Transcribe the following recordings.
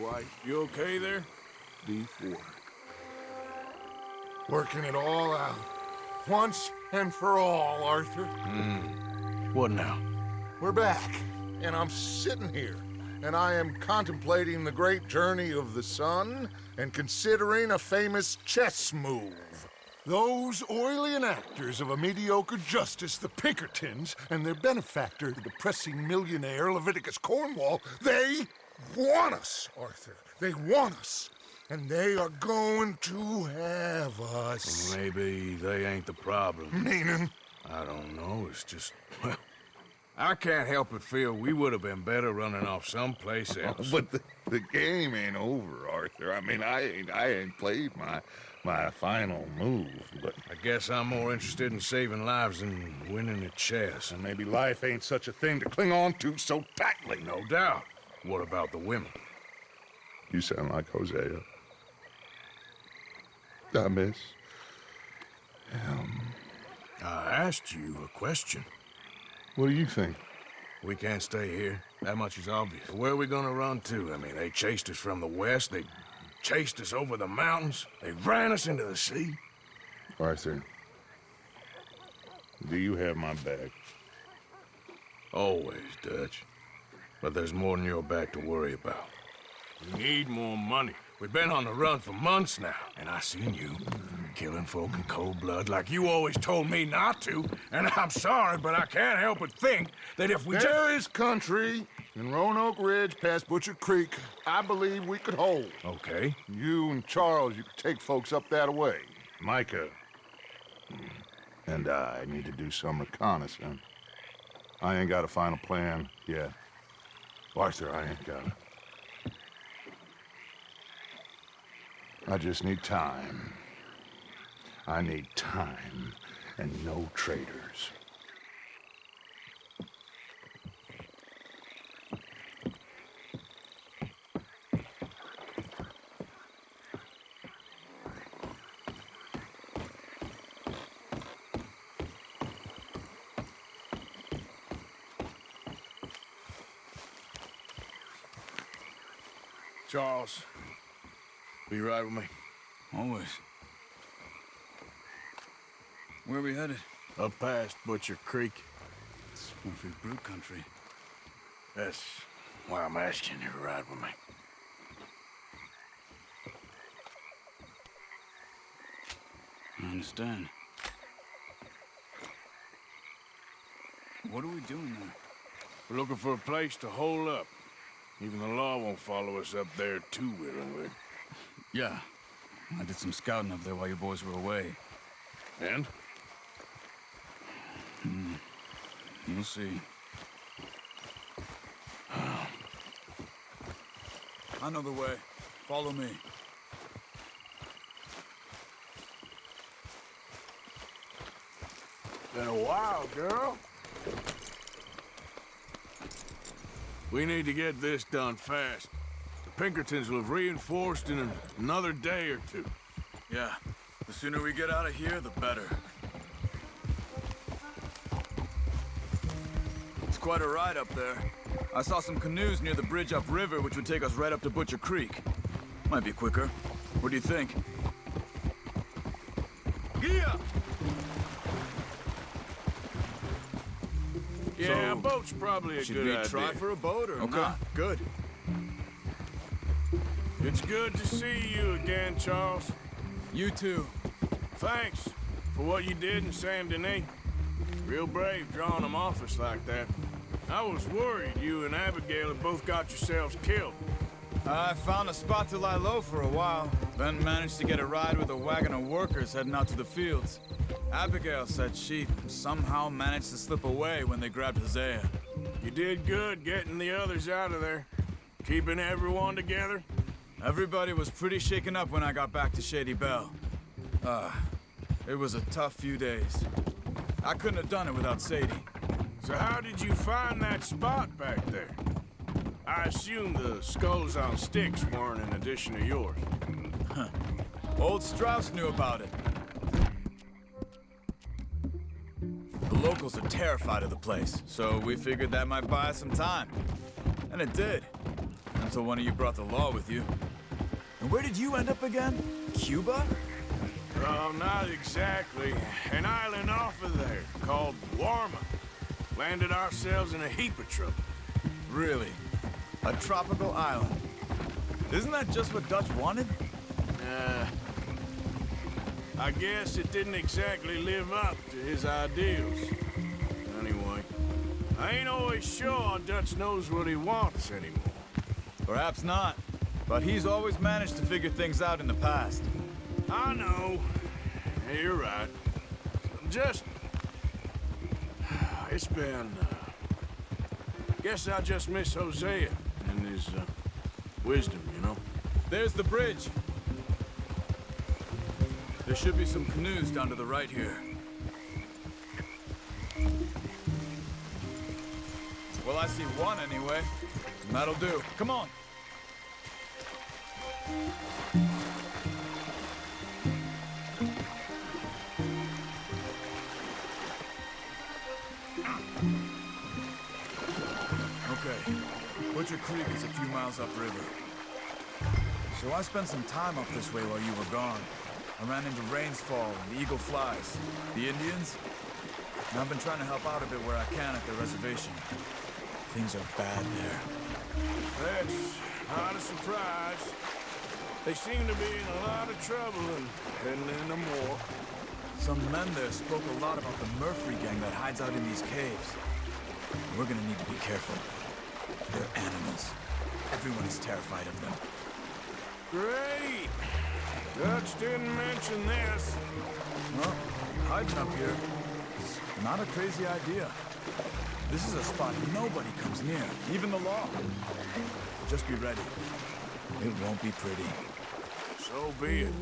Dwight. You okay there? D4. Working it all out. Once and for all, Arthur. Hmm. What now? We're back, and I'm sitting here, and I am contemplating the great journey of the sun and considering a famous chess move. Those oily actors of a mediocre justice, the Pinkertons, and their benefactor, the depressing millionaire Leviticus Cornwall, they want us, Arthur. They want us. And they are going to have us. Maybe they ain't the problem. Meaning? I don't know. It's just, well, I can't help but feel we would have been better running off someplace oh, else. But the, the game ain't over, Arthur. I mean, I ain't I ain't played my my final move, but I guess I'm more interested in saving lives than winning at chess. and maybe life ain't such a thing to cling on to so tightly. No doubt. What about the women? You sound like Hosea. I miss. Um, I asked you a question. what do you think? We can't stay here. That much is obvious. Where are we gonna run to? I mean, they chased us from the west. They chased us over the mountains. They ran us into the sea. Arthur, do you have my back? Always, Dutch. But there's more than your back to worry about. We need more money. We've been on the run for months now, and I seen you killing folk in cold blood like you always told me not to. And I'm sorry, but I can't help but think that if we just... There is country in Roanoke Ridge past Butcher Creek I believe we could hold. Okay. You and Charles, you could take folks up that way. Micah and I need to do some reconnaissance. I ain't got a final plan yet. Arthur, I ain't got it. I just need time. I need time and no traitors. Charles, will you ride with me? Always. Where are we headed? Up past Butcher Creek. It's Murphy Brood country. That's why I'm asking you to ride with me. I understand. What are we doing there? We're looking for a place to hole up. Even the law won't follow us up there too willingly. Yeah. I did some scouting up there while you boys were away. And? You'll see. I know the way. Follow me. Been a while, girl. We need to get this done fast. The Pinkertons will have reinforced in an- another day or two. Yeah. The sooner we get out of here, the better. Quite a ride up there. I saw some canoes near the bridge upriver, which would take us right up to Butcher Creek. Might be quicker. What do you think? Yeah! Yeah, a So, boat's probably a Should good we idea. try for a boat or Okay. not? Good. It's good to see you again, Charles. You too. Thanks for what you did in Saint Denis. Real brave drawing them off us like that. I was worried you and Abigail had both got yourselves killed. I found a spot to lie low for a while, then managed to get a ride with a wagon of workers heading out to the fields. Abigail said she somehow managed to slip away when they grabbed Hosea. You did good getting the others out of there. Keeping everyone together. Everybody was pretty shaken up when I got back to Shady Belle. Uh, it was a tough few days. I couldn't have done it without Sadie. So how did you find that spot back there? I assume the skulls on sticks weren't an addition of yours. Huh. Old Strauss knew about it. The locals are terrified of the place, so we figured that might buy us some time. And it did. Until one of you brought the law with you. And where did you end up again? Cuba? Oh, not exactly. An island off of there called Guarma. Landed ourselves in a heap of trouble. Really? A tropical island? Isn't that just what Dutch wanted? Uh, I guess it didn't exactly live up to his ideals. Anyway, I ain't always sure Dutch knows what he wants anymore. Perhaps not. But he's always managed to figure things out in the past. I know. Yeah, you're right. I'm just... It's been... Uh, guess I just miss Hosea and his uh, wisdom, you know? There's the bridge. There should be some canoes down to the right here. Well, I see one anyway. And That'll do. Come on. Butcher Creek is a few miles upriver. So I spent some time up this way while you were gone. I ran into Rains Fall and the Eagle Flies. The Indians? And I've been trying to help out a bit where I can at the reservation. Things are bad there. That's not a surprise. They seem to be in a lot of trouble and heading into more. Some men there spoke a lot about the Murphy gang that hides out in these caves. We're gonna need to be careful. They're animals. Everyone is terrified of them. Great! Dutch didn't mention this. Well, hiding up here is not a crazy idea. This is a spot nobody comes near, even the law. Just be ready. It won't be pretty. So be it.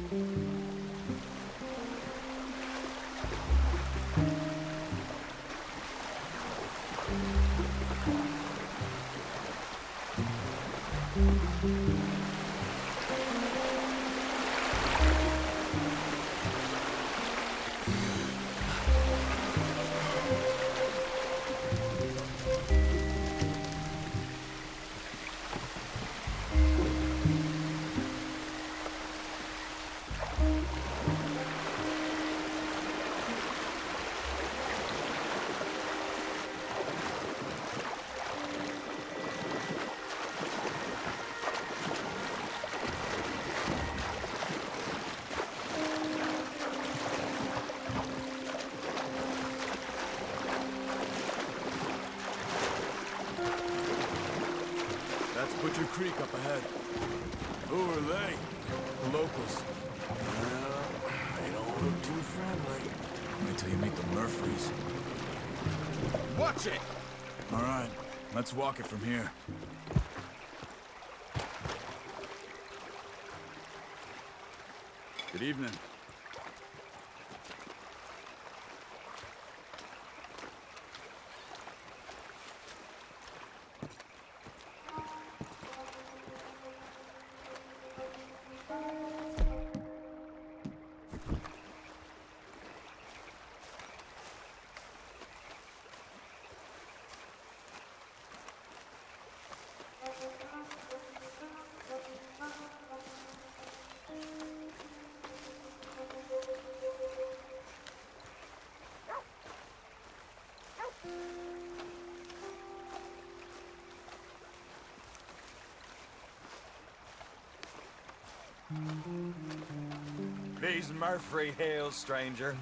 Let's walk it from here. These Murphy Hills, stranger.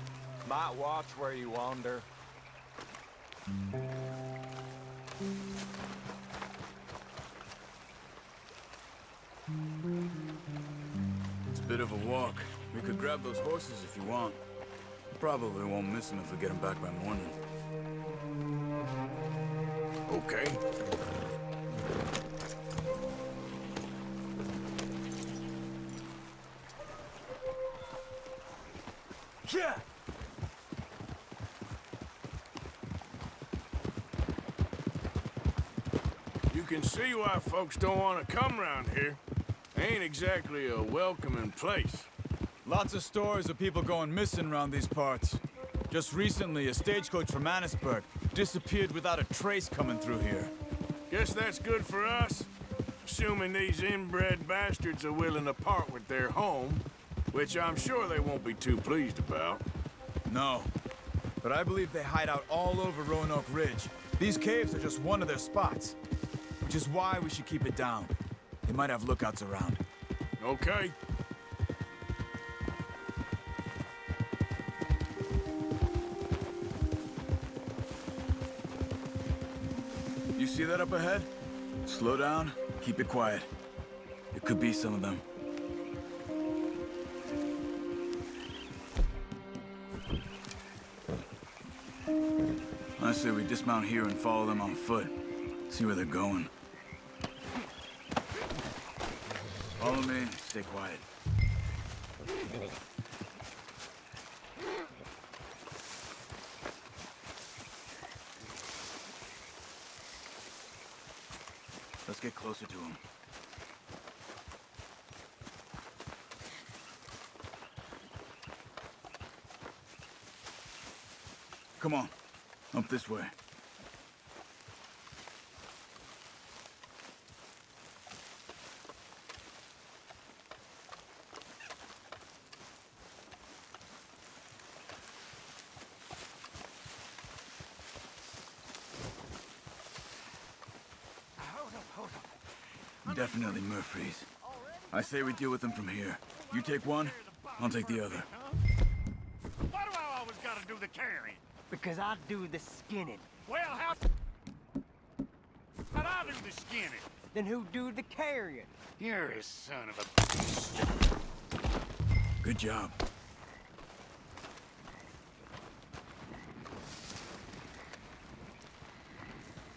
Might watch where you wander. It's a bit of a walk. We could grab those horses if you want. Probably won't miss them if we get them back by morning. Okay. Yeah! You can see why folks don't want to come around here. Ain't exactly a welcoming place. Lots of stories of people going missing around these parts. Just recently, a stagecoach from Annesburg disappeared without a trace coming through here. Guess that's good for us. assuming these inbred bastards are willing to part with their home, which I'm sure they won't be too pleased about. No. But I believe they hide out all over Roanoke Ridge. These caves are just one of their spots. Which is why we should keep it down. They might have lookouts around. Okay. You see that up ahead? Slow down, keep it quiet. It could be some of them. I say we dismount here and follow them on foot. See where they're going. Follow me, stay quiet. Let's get closer to them. Come on, up this way. Definitely Murphy's. I say we deal with them from here. You take one, I'll take the other. Why do I always gotta do the carrying? Because I do the skinning. Well, how... How'd I do the skinning? Then who do the carrying? You're a son of a... Good job.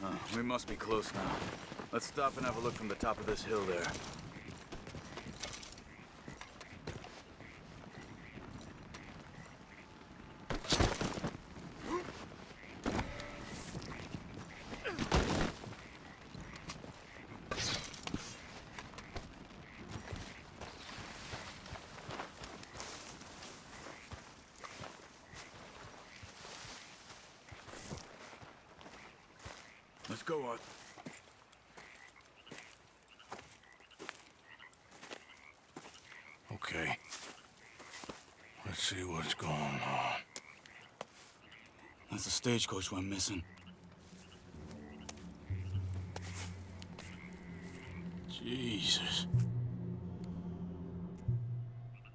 Uh, we must be close now. Let's stop and have a look from the top of this hill there. Let's go, Art. Okay. Let's see what's going on. That's the stagecoach we're missing. Jesus.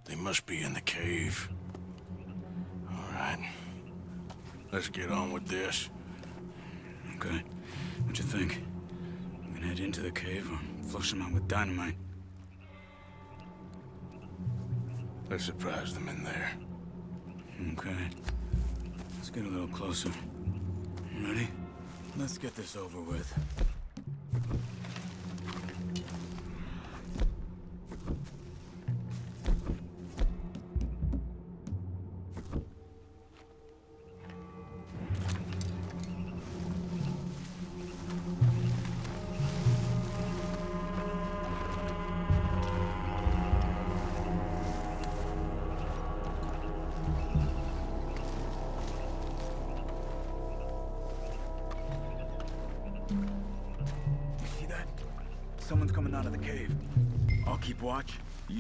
They must be in the cave. All right. Let's get on with this. Okay. What you think? We can head into the cave or flush them out with dynamite. Let's surprise them in there. Okay. Get a little closer. Ready? Let's get this over with.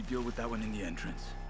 Deal with that one in the entrance.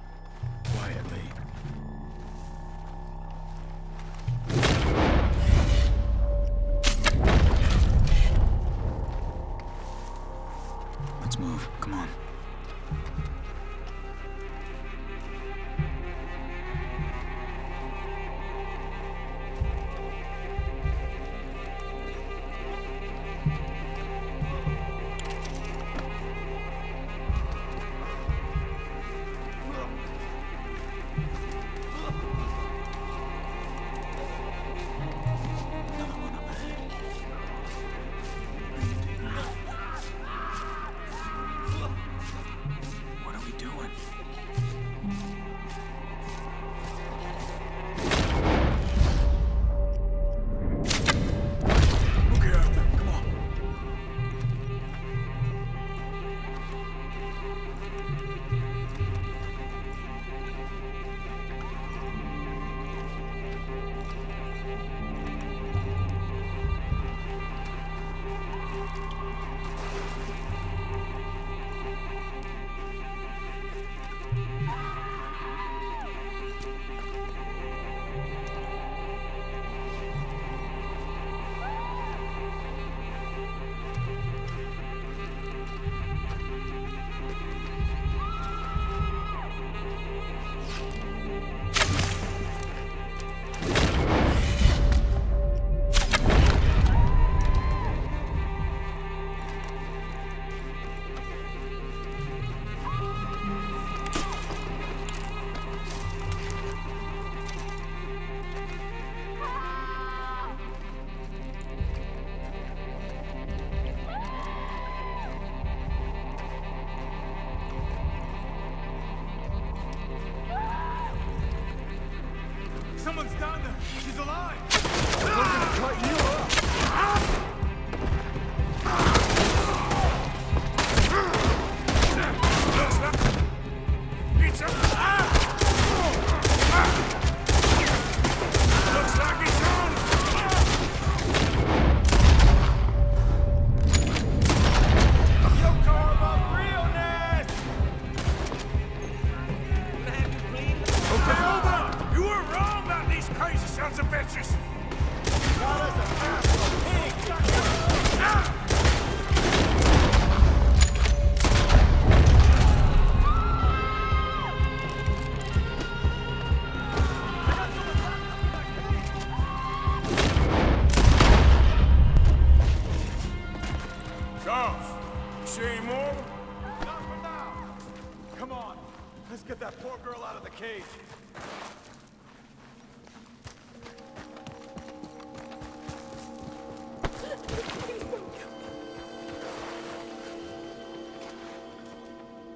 Let's get that poor girl out of the cage.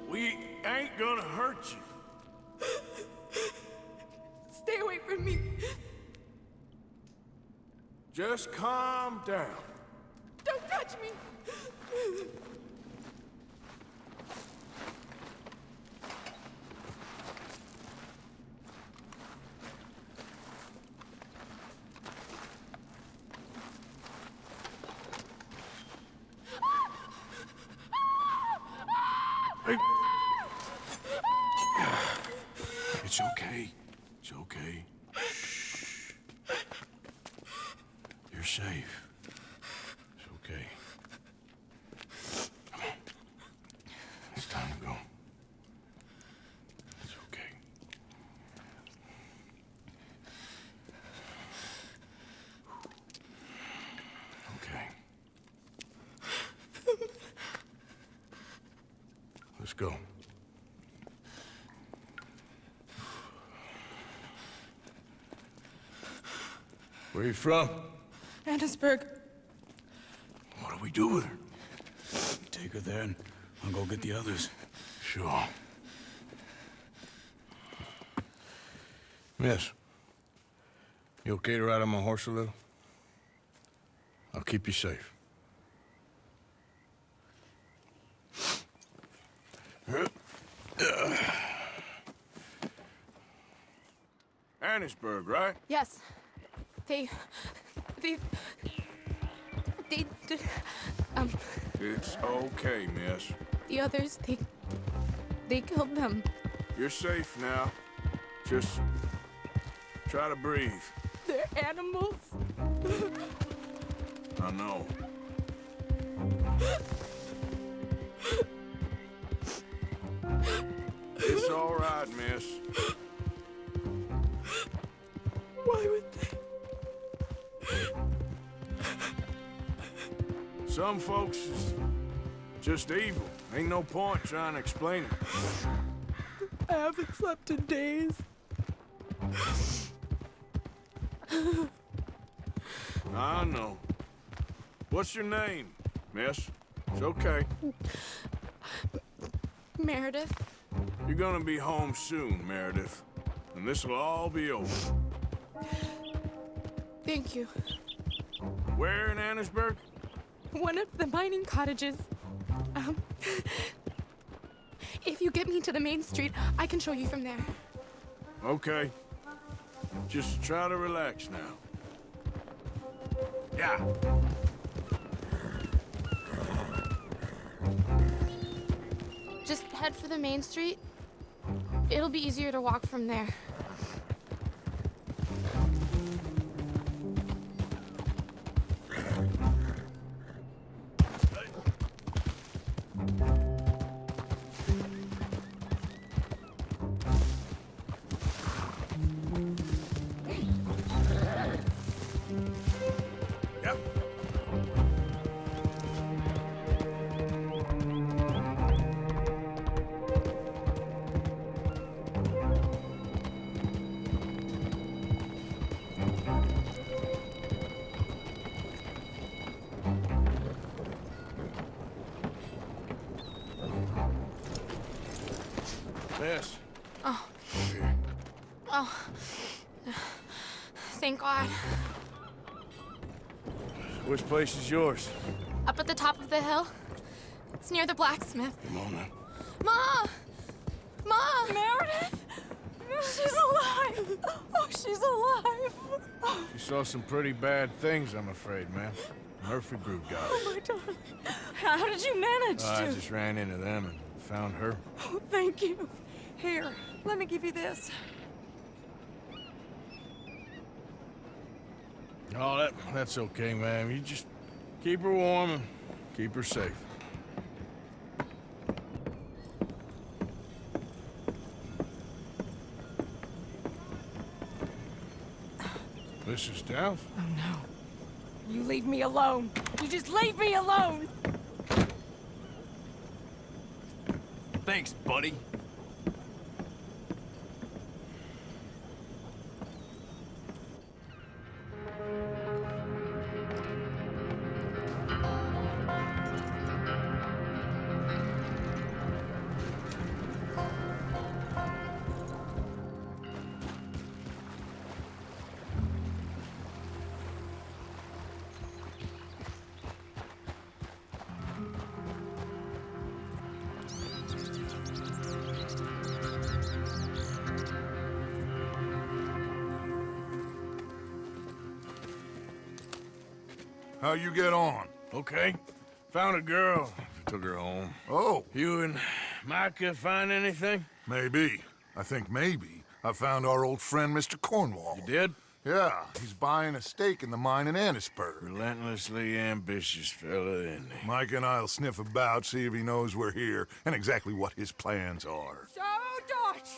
We ain't gonna hurt you. Stay away from me. Just calm down. Don't touch me. Hey. It's okay. It's okay. You're safe. It's okay. Come on. It's time to go. It's okay. Okay. Let's go. Where are you from? Annesburg. What do we do with her? Take her there and I'll go get the others. Sure. Miss, you okay to ride on my horse a little? I'll keep you safe. Right? Yes. They. They. They did. Um, It's okay, miss. the others, they. They killed them. You're safe now. Just try to breathe. They're animals. I know. It's all right, miss. Some folks is just evil. Ain't no point trying to explain it. I haven't slept in days. I know. What's your name, miss? It's okay. Meredith, You're gonna be home soon, Meredith. And this'll all be over. thank you. Where in Annesburg? One of the mining cottages. Um. If you get me to the main street, I can show you from there. Okay. Just try to relax now. Yeah. Just head for the main street. It'll be easier to walk from there. Place is yours? Up at the top of the hill. It's near the blacksmith. Come on now. Ma! Ma! Meredith! She's alive! Oh, she's alive! You saw some pretty bad things, I'm afraid, man. Murphy Brood got it. my darling. How did you manage I just ran into them and found her. Oh, thank you. Here, let me give you this. Oh, that that's okay, ma'am. You just keep her warm and keep her safe. Mrs. Downes? Oh, no. You leave me alone. You just leave me alone. Thanks, buddy. How you get on? Okay. Found a girl. Took her home. Oh, You and Micah find anything? maybe. I think maybe. I found our old friend, Mr. Cornwall. You did? Yeah, he's buying a stake in the mine in Annesburg. Relentlessly ambitious fella, isn't he? Mike and I'll sniff about, see if he knows we're here, and exactly what his plans are. So, Dutch,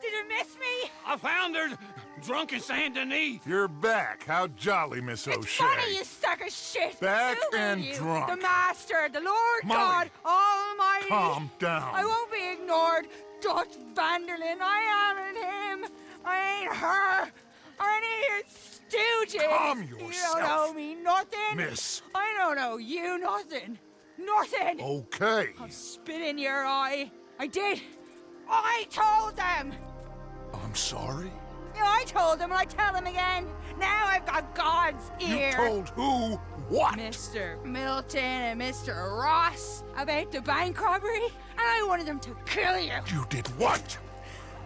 did you miss me? I found her drunk in Saint Denis. You're back. How jolly, Miss It's O'Shea. funny, you suck of shit. Back Who and you? drunk. The Master, the Lord Molly. God Almighty. Calm down. I won't be ignored. Dutch van der Linde, I am him. I ain't her. Or any of your stooges. Calm You don't know me nothing. Miss. I don't know you nothing. Nothing. Okay. I'll spit in your eye. I did. I told them. I'm sorry? Yeah, I told them, and I tell them again. Now I've got God's ear. You told who what? Mr. Milton and Mr. Ross about the bank robbery, and I wanted them to kill you. You did what?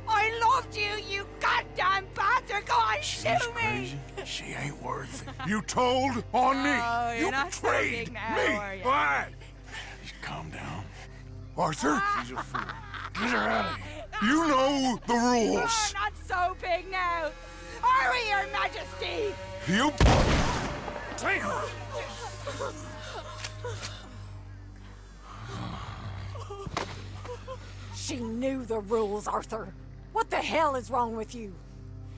I loved you, you goddamn bastard! Go on, She's shoot me! crazy. She ain't worth it. You told on me. Oh, you're you not so betrayed big now, me. are you? Calm down. Arthur, ah. She's a fool. Get her out of here. you know the You're rules. not so big now. Are we, Your Majesty? You. Damn! She knew the rules, Arthur. What the hell is wrong with you?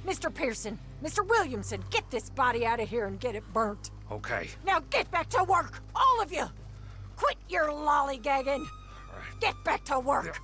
Mr. Pearson, Mr. Williamson, get this body out of here and get it burnt. Okay. Now get back to work, all of you! Quit your lollygagging! Get back to work! You're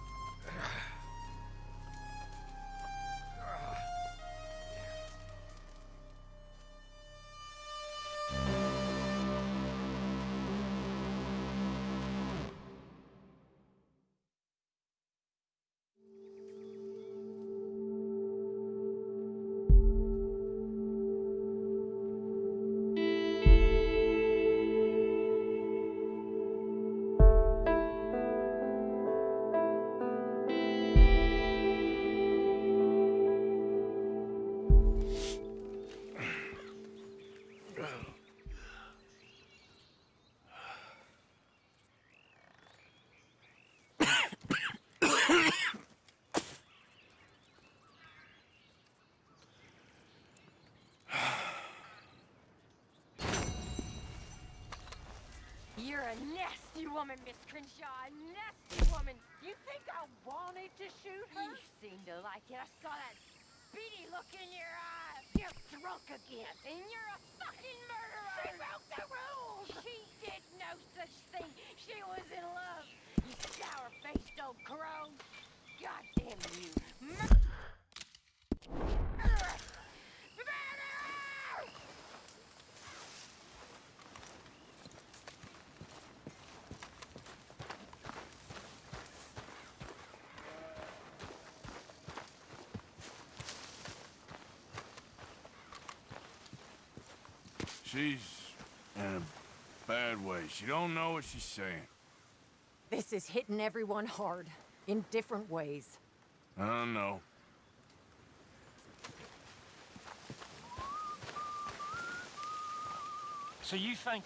a nasty woman, Miss Grimshaw. A nasty woman. You think I wanted to shoot her? You seem to like it. I saw that beady look in your eyes. You're drunk again. And you're a fucking murderer. She broke the rules. She did no such thing. She was in love. You sour-faced old crow. God damn you. Mur- She's in a bad way. She don't know what she's saying. This is hitting everyone hard, in different ways. I don't know. So you think...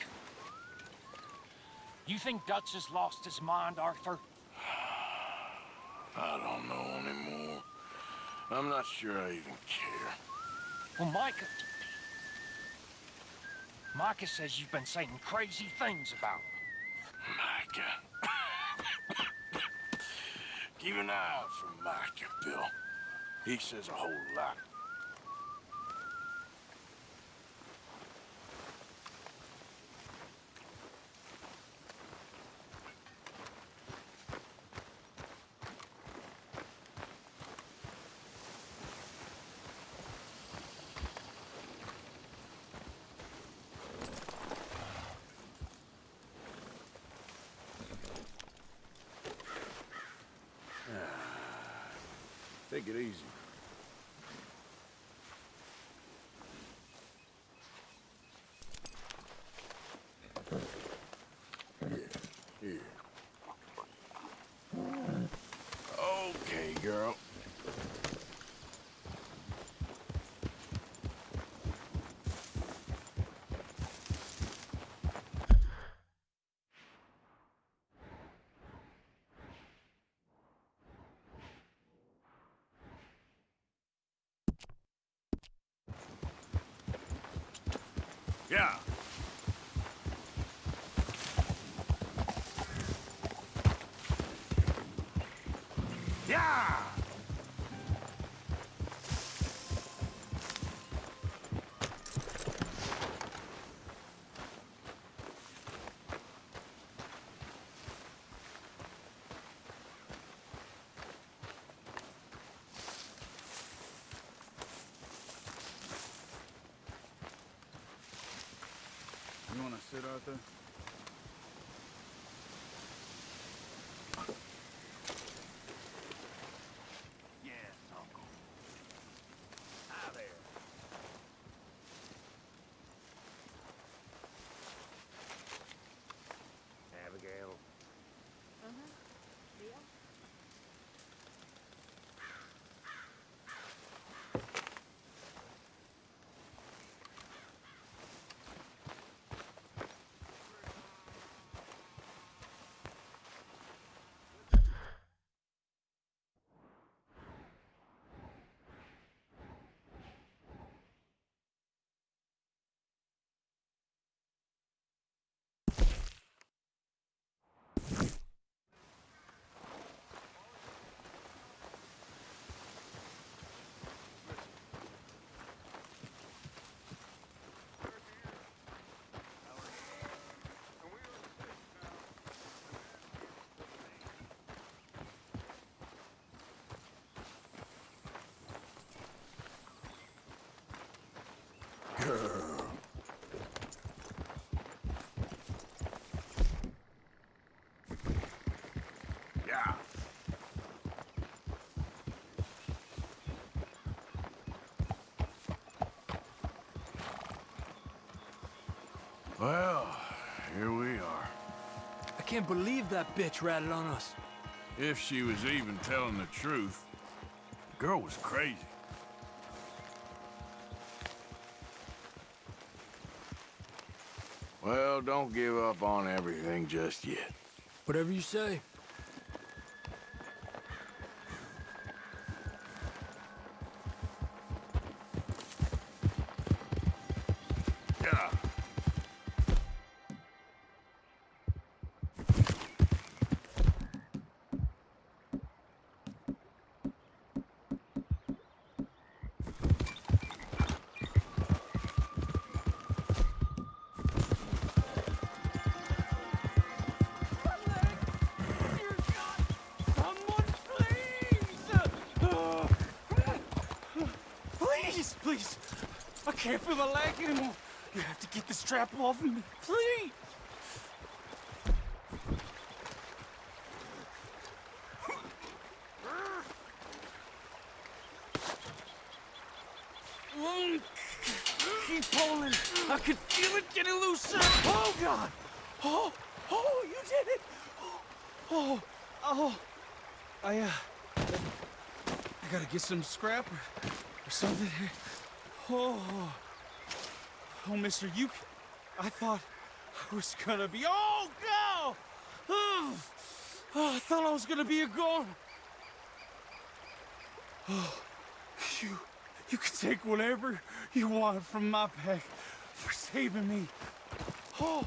You think Dutch has lost his mind, Arthur? I don't know anymore. I'm not sure I even care. Well, Micah... Micah says you've been saying crazy things about him. Micah. Keep an eye out for Micah, Bill. He says a whole lot. Take it easy. Yeah, here. Okay, girl. Yeah. Yeah! You can't believe that bitch ratted on us. If she was even telling the truth, the girl was crazy. Well, don't give up on everything just yet. Whatever you say. Strap off me, please! Keep pulling. I can feel it getting looser. Oh, God! Oh, oh, you did it! Oh, oh, I, uh, I gotta get some scrap or, or something. Oh, oh, mister, you, I thought I was gonna be, oh, go! Oh, I thought I was gonna be a goner. Oh, you, you can take whatever you want from my pack for saving me. Oh.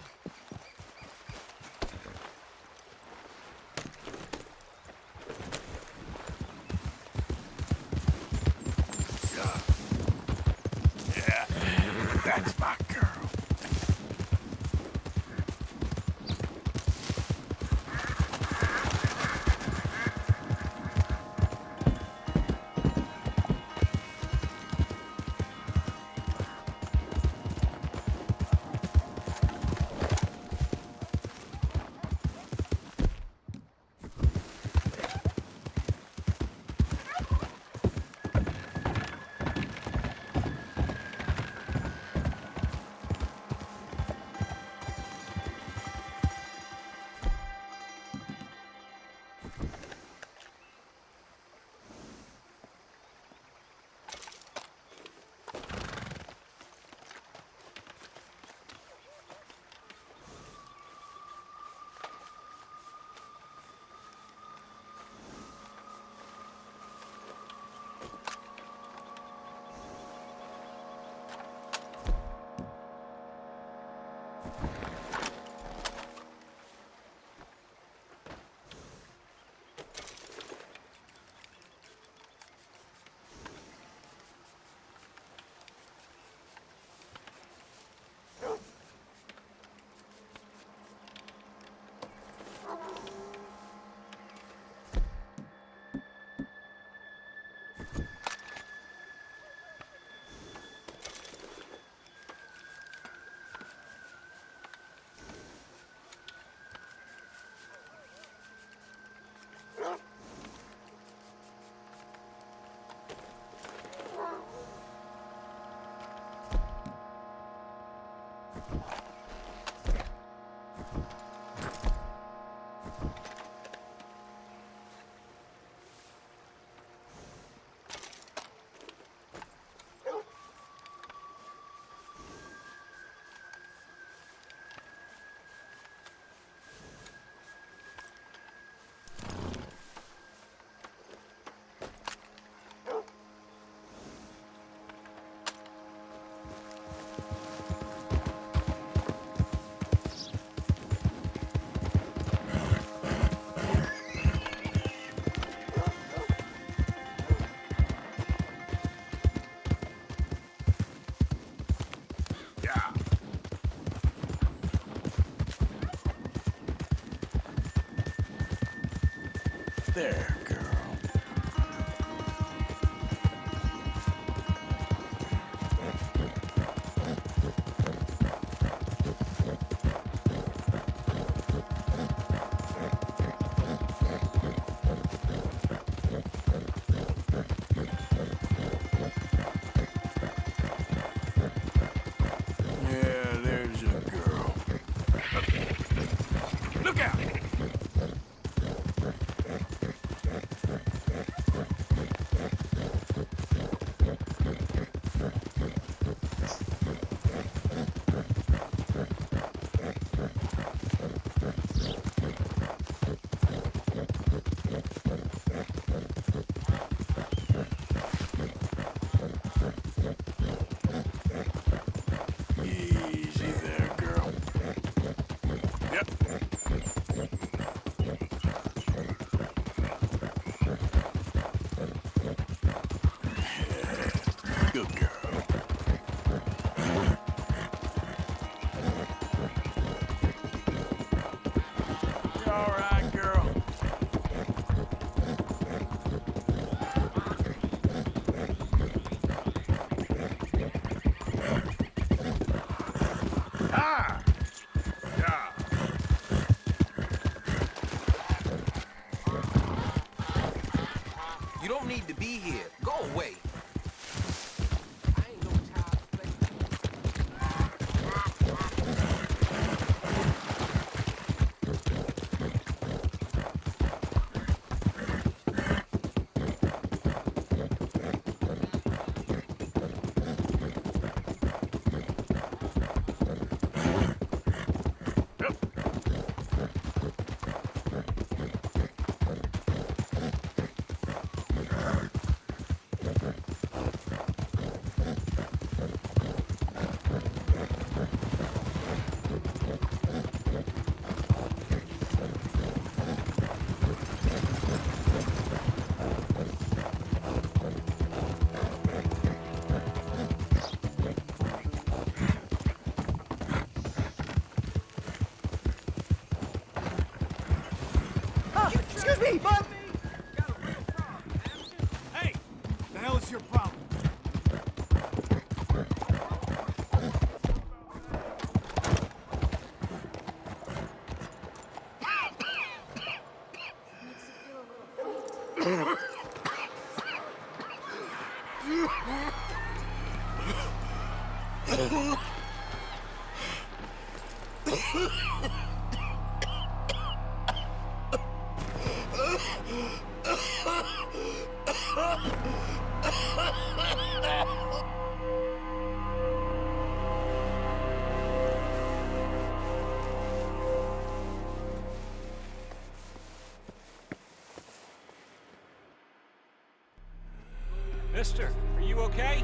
okay?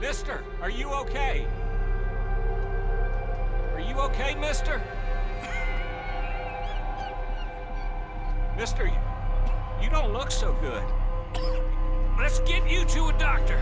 Mister, are you okay? Are you okay, mister? mister, you, you don't look so good. Let's get you to a doctor.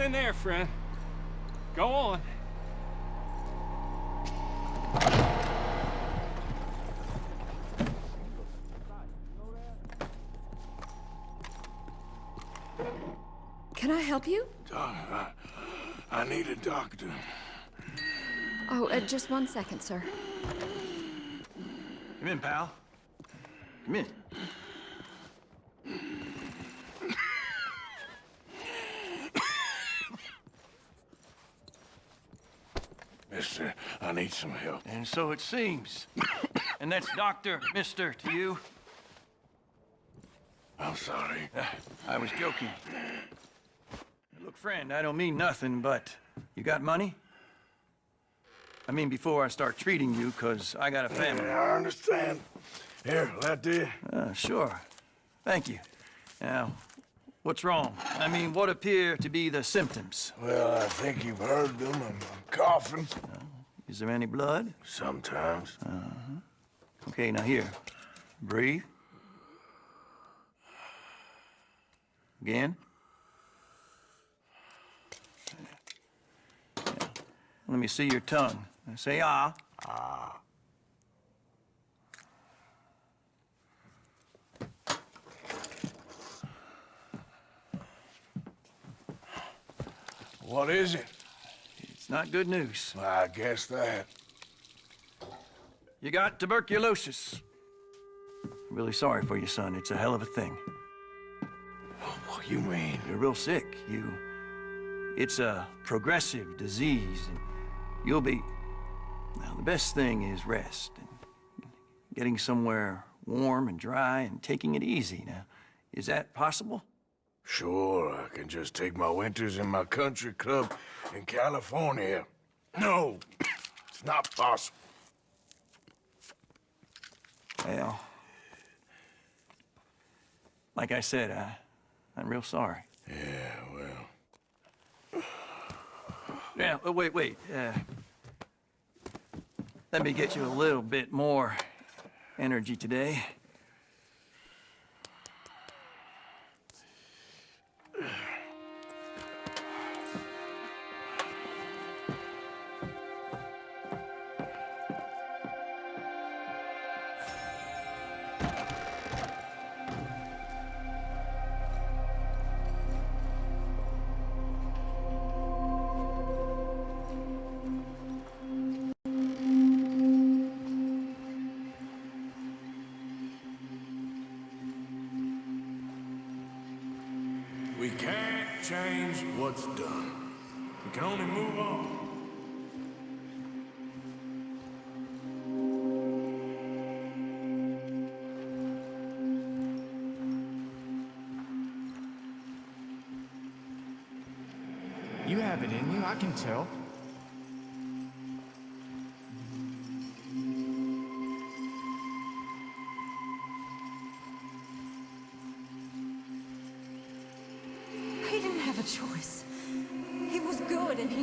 get in there, friend. Go on. Can I help you? Uh, I need a doctor. Oh, uh, just one second, sir. Come in, pal. Come in. some help. And so it seems. and that's Dr. Mister to you. I'm sorry. Uh, I was joking. Look, friend, I don't mean nothing, but you got money? I mean, before I start treating you, because I got a family. Yeah, I understand. Here, that do uh, sure. Thank you. Now, what's wrong? I mean, what appear to be the symptoms? Well, I think you've heard them. I'm coughing, is there any blood? Sometimes. Uh-huh. Okay, now here. Breathe. Again. Yeah. Let me see your tongue. Say ah. Ah. What is it? Not good news. I guess that. You got tuberculosis. Really sorry for you, son. It's a hell of a thing. What do you mean? You're real sick. You... It's a progressive disease, and you'll be... Now, the best thing is rest, and getting somewhere warm and dry and taking it easy. Now, is that possible? Sure, I can just take my winters in my country club in California. No, it's not possible. Well, like I said, I, I'm real sorry. Yeah, well... Yeah, oh, wait, wait. Uh, let me get you a little bit more energy today.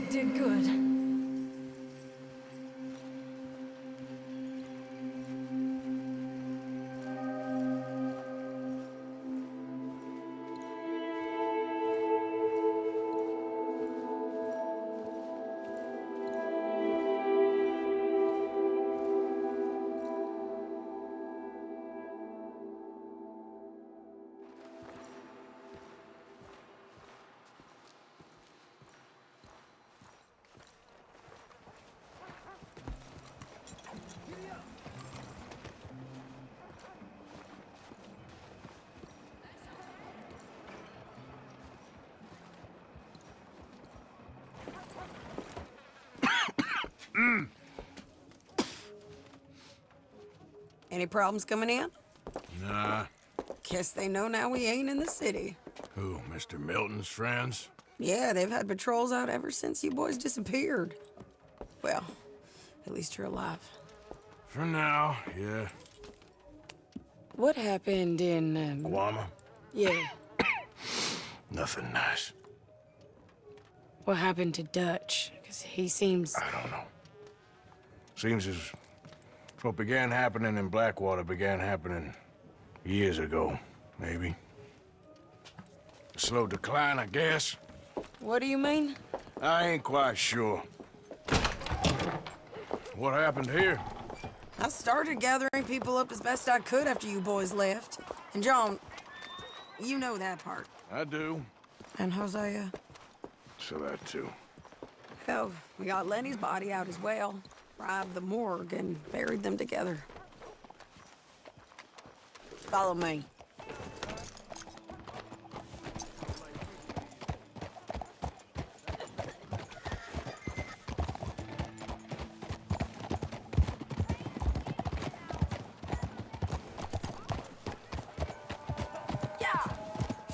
Did good. Any problems coming in? Nah. Guess they know now we ain't in the city. Who, Mr. Milton's friends? Yeah, they've had patrols out ever since you boys disappeared. Well, at least you're alive. For now, yeah. What happened in, um... Guarma? Yeah. Nothing nice. What happened to Dutch? Because he seems... I don't know. Seems as what began happening in Blackwater began happening years ago, maybe. A slow decline, I guess. What do you mean? I ain't quite sure. What happened here? I started gathering people up as best I could after you boys left. And John, you know that part. I do. And Hosea? So that too. Hell, oh, we got Lenny's body out as well. Robbed the morgue and buried them together. Follow me.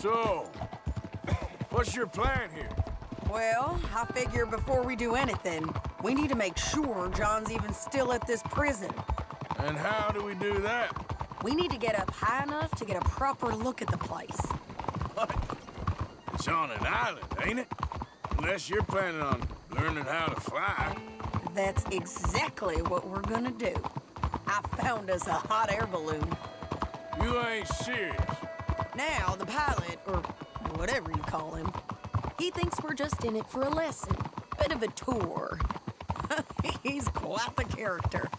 So, what's your plan here? Well, I figure before we do anything, we need to make sure John's even still at this prison. And how do we do that? We need to get up high enough to get a proper look at the place. It's on an island, ain't it? Unless you're planning on learning how to fly. That's exactly what we're gonna do. I found us a hot air balloon. You ain't serious. Now, the pilot, or whatever you call him, he thinks we're just in it for a lesson. Bit of a tour. He's quite the character.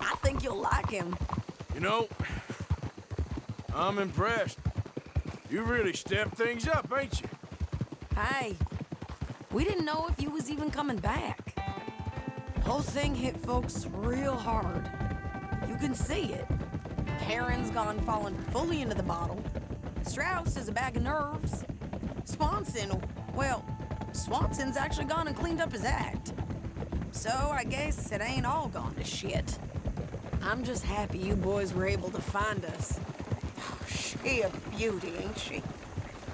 I think you'll like him. You know, I'm impressed. You really stepped things up, ain't you? Hey, we didn't know if you was even coming back. Whole thing hit folks real hard. You can see it. Karen's gone falling fully into the bottle. Strauss is a bag of nerves. Swanson, well, Swanson's actually gone and cleaned up his act. So I guess it ain't all gone to shit. I'm just happy you boys were able to find us. She a beauty, ain't she?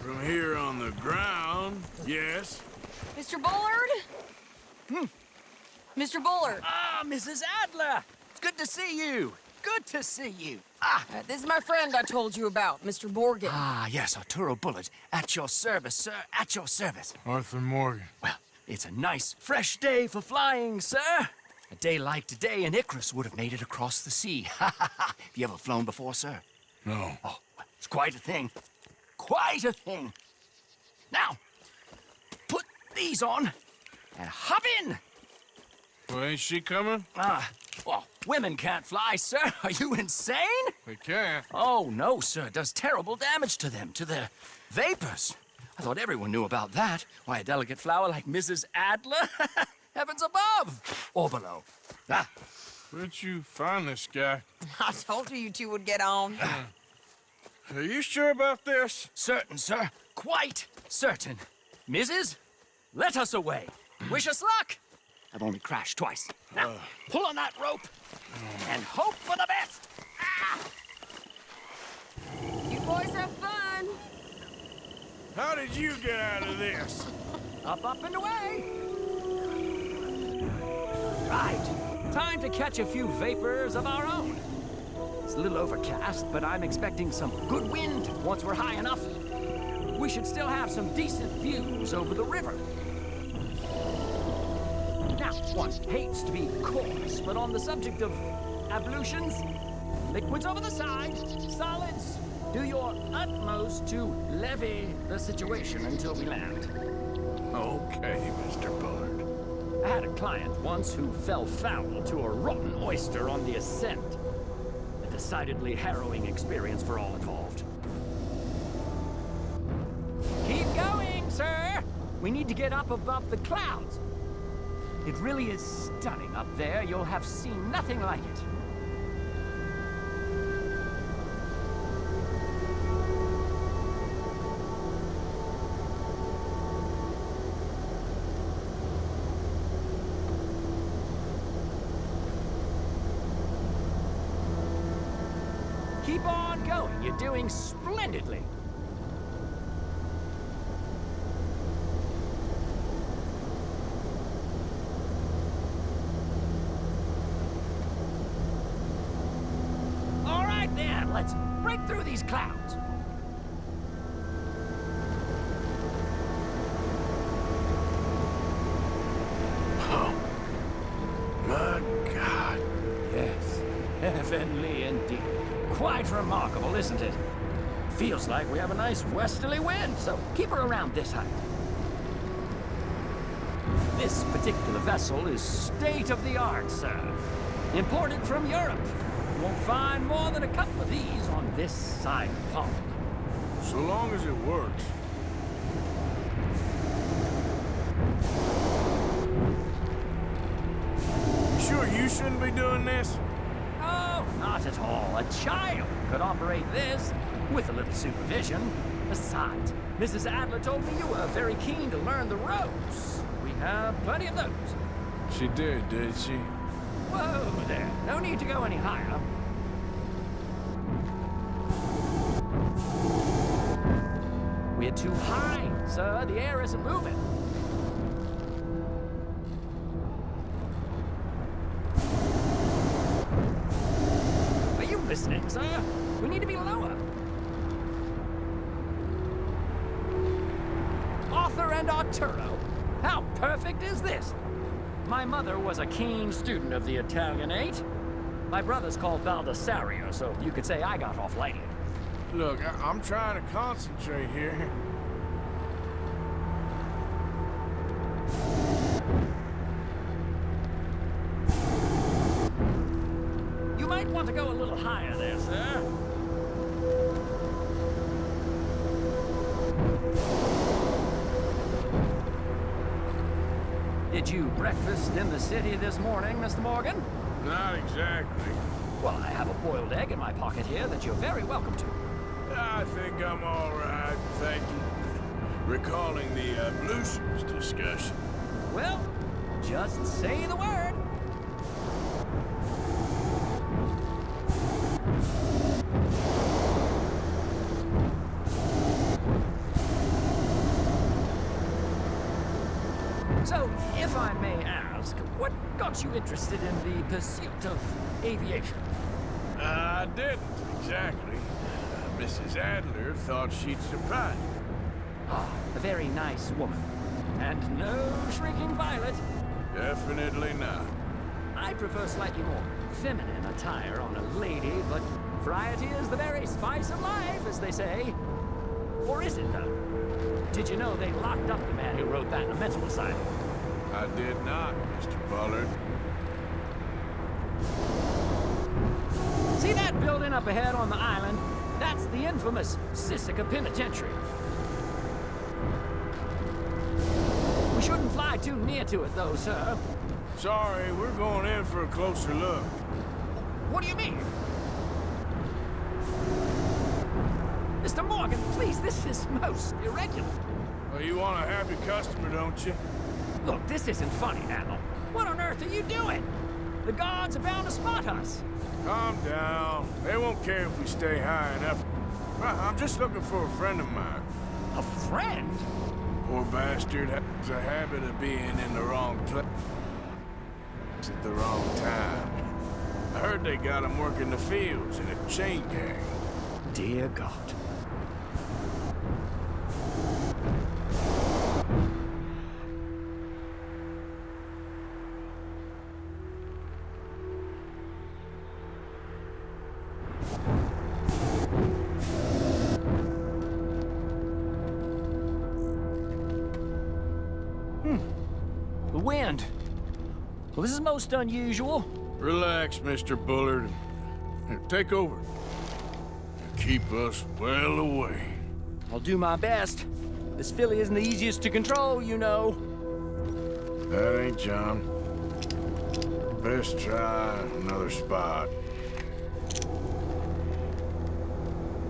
From here on the ground, yes. Mr. Bullard? Hmm. Mr. Bullard. Ah, Mrs. Adler! It's good to see you. Good to see you. Ah, Uh, this is my friend I told you about, Mr. Morgan. ah, yes, Arturo Bullard. At your service, sir. At your service. Arthur Morgan. Well, it's a nice, fresh day for flying, sir. A day like today, an Icarus would have made it across the sea. Ha ha ha! Have you ever flown before, sir? No. Oh, it's quite a thing. Quite a thing. Now, put these on and hop in. Well, ain't she coming? Ah, well, women can't fly, sir. Are you insane? They can't. Oh, no, sir. It does terrible damage to them, to their vapors. I thought everyone knew about that. Why, a delicate flower like Mrs. Adler? Heavens above or below. Ah, Where'd you find this guy? I told you you two would get on. Are you sure about this? certain, sir. Quite certain. Mrs., let us away. Wish us luck. I've only crashed twice. Now, pull on that rope and hope for the best. You boys have fun. How did you get out of this? Up, up, and away. Right. Time to catch a few vapors of our own. It's a little overcast, but I'm expecting some good wind once we're high enough. We should still have some decent views over the river. Now, one hates to be coarse, but on the subject of ablutions, liquids over the side, solids, do your utmost to levy the situation until we land. Okay, Mr. Bullard. I had a client once who fell foul to a rotten oyster on the ascent. A decidedly harrowing experience for all involved. Keep going, sir! We need to get up above the clouds. It really is stunning up there. You'll have seen nothing like it. Doing splendidly. Isn't it? Feels like we have a nice westerly wind, so keep her around this height. This particular vessel is state-of-the-art, sir. Imported from Europe. Won't find more than a couple of these on this side of the pond. So long as it works. You sure you shouldn't be doing this? Oh, not at all. A child could operate this with a little supervision. Besides, Mrs. Adler told me you were very keen to learn the ropes. We have plenty of those. She did, did she? Whoa there. No need to go any higher. We're too high, sir. The air isn't moving. Listening, sir. Uh, we need to be lower. Arthur and Arturo. How perfect is this? My mother was a keen student of the Italianate. My brother's called Baldessario, so you could say I got off lightly. Look, I I'm trying to concentrate here. breakfast in the city this morning, Mr. Morgan? Not exactly. Well, I have a boiled egg in my pocket here that you're very welcome to. I think I'm all right, thank you. Recalling the uh, ablutions discussion. Well, just say the word. Interested in the pursuit of aviation? I didn't, exactly. Uh, Mrs. Adler thought she'd surprise me. Ah, a very nice woman. And no shrinking violet. Definitely not. I prefer slightly more feminine attire on a lady, but variety is the very spice of life, as they say. Or is it, though? Did you know they locked up the man who wrote that in a mental asylum? I did not, Mr. Bullard. Up ahead on the island? That's the infamous Sisika Penitentiary. We shouldn't fly too near to it, though, sir. Sorry, we're going in for a closer look. What do you mean? Mr. Morgan, please, this is most irregular. Well, you want a happy customer, don't you? Look, this isn't funny, Admiral. What on earth are you doing? The guards are bound to spot us. Calm down. They won't care if we stay high enough. Uh-huh, I'm just looking for a friend of mine. A friend? Poor bastard has a habit of being in the wrong place at the wrong time. I heard they got him working the fields in a chain gang. Dear God. Most unusual. Relax, Mr. Bullard. Here, take over. Keep us well away. I'll do my best. This filly isn't the easiest to control, you know. That ain't John. Best try another spot.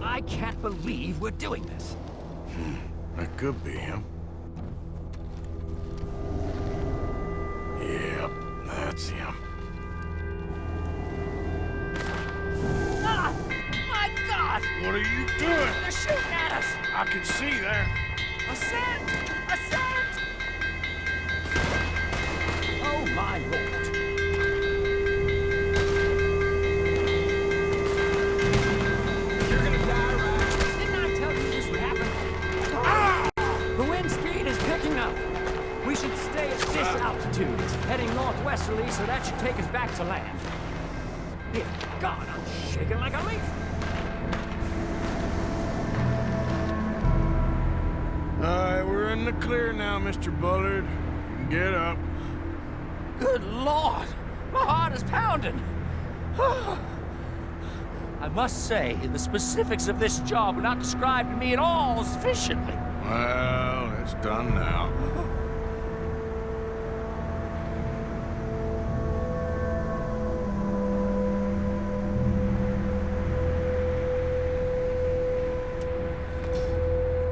I can't believe we're doing this. Hmm, that could be him. Say, the specifics of this job were not described to me at all sufficiently. Well, it's done now.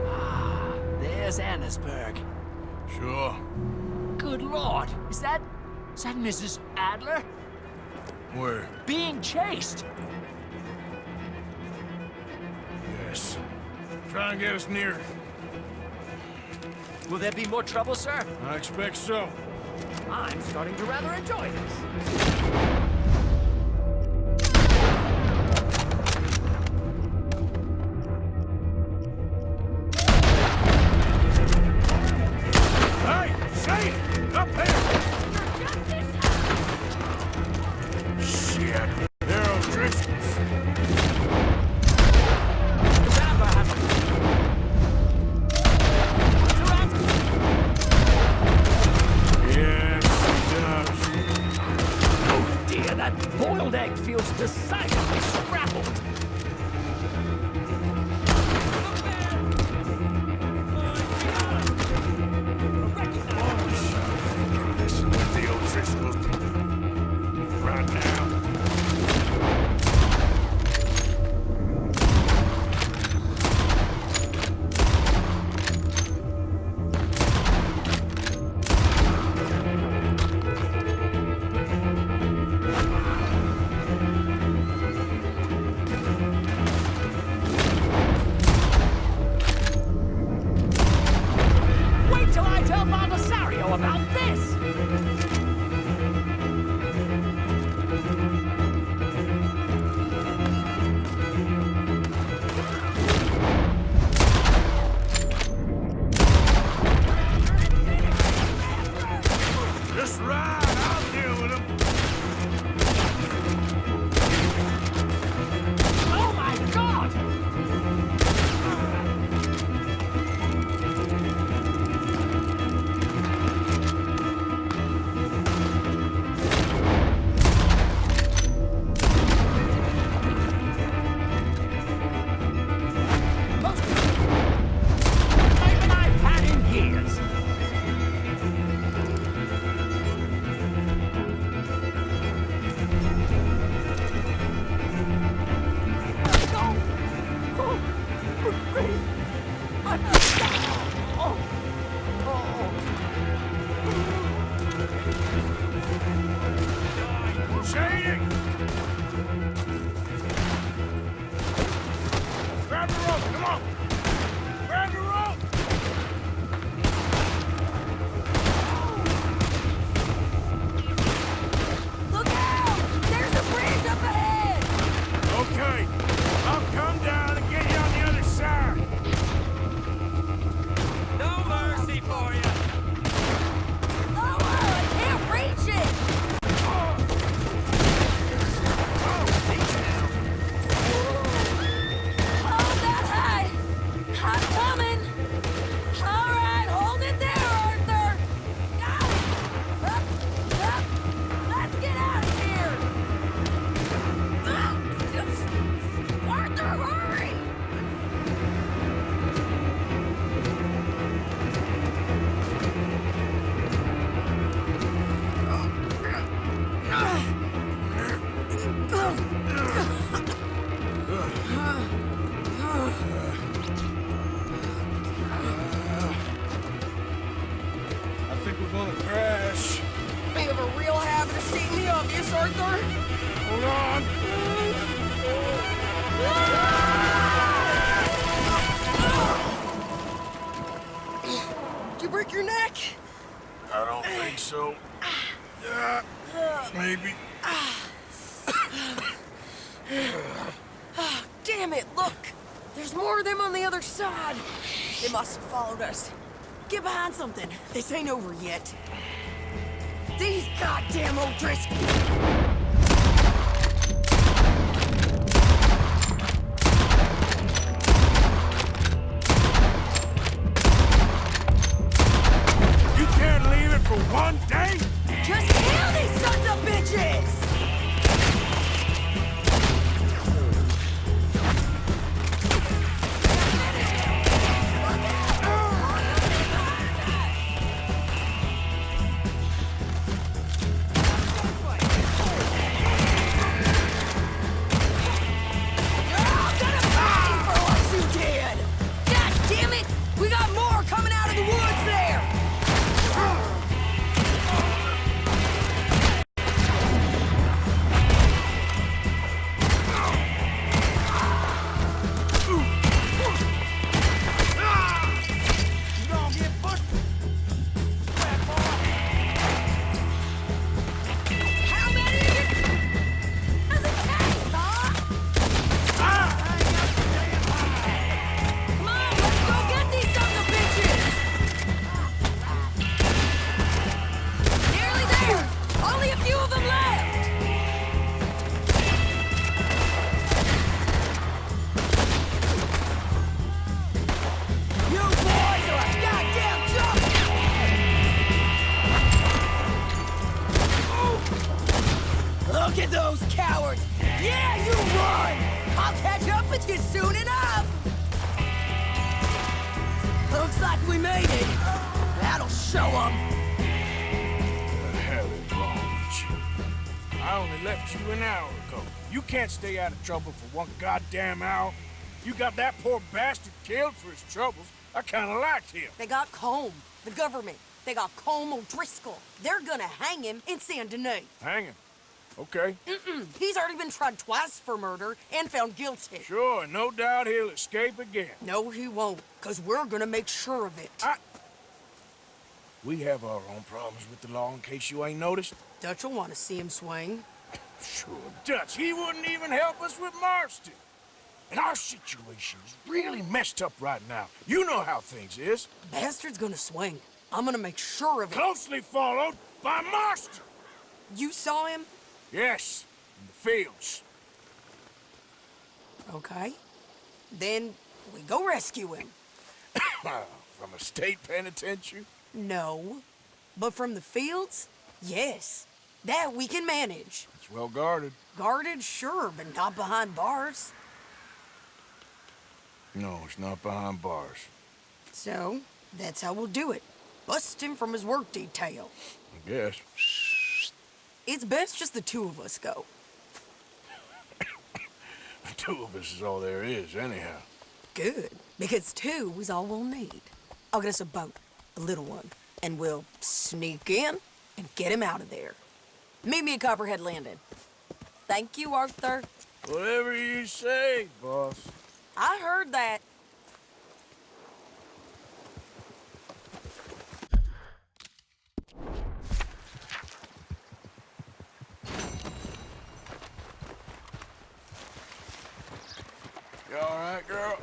Ah, there's Annesburg. Sure. Good Lord! Is that... is that Mrs. Adler? Where? Being chased! Try and get us near. Will there be more trouble, sir? I expect so. I'm starting to rather enjoy this. something. This ain't over yet. These goddamn old dresses. out of trouble for one goddamn hour. You got that poor bastard killed for his troubles. I kind of liked him. They got Colm, the government. They got Colm O'Driscoll. They're gonna hang him in Saint Denis. Hang him? Okay. Mm-mm. He's already been tried twice for murder and found guilty. Sure, no doubt he'll escape again. No, he won't, because we're gonna make sure of it. I... We have our own problems with the law, in case you ain't noticed. Dutch'll want to see him swing. Sure, Dutch, he wouldn't even help us with Marston. And our situation is really messed up right now. You know how things is. Bastard's gonna swing. I'm gonna make sure of it. Closely followed by Marston. You saw him? Yes, in the fields. Okay. Then we go rescue him. From a state penitentiary? No. But from the fields? Yes. That we can manage. It's well guarded. Guarded, sure, but not behind bars. No, it's not behind bars. So, that's how we'll do it. Bust him from his work detail. I guess. It's best just the two of us go. The two of us is all there is, anyhow. Good, because two is all we'll need. I'll get us a boat, a little one, and we'll sneak in and get him out of there. Meet me at Copperhead Landing. Thank you, Arthur. Whatever you say, boss. I heard that. You all right, girl?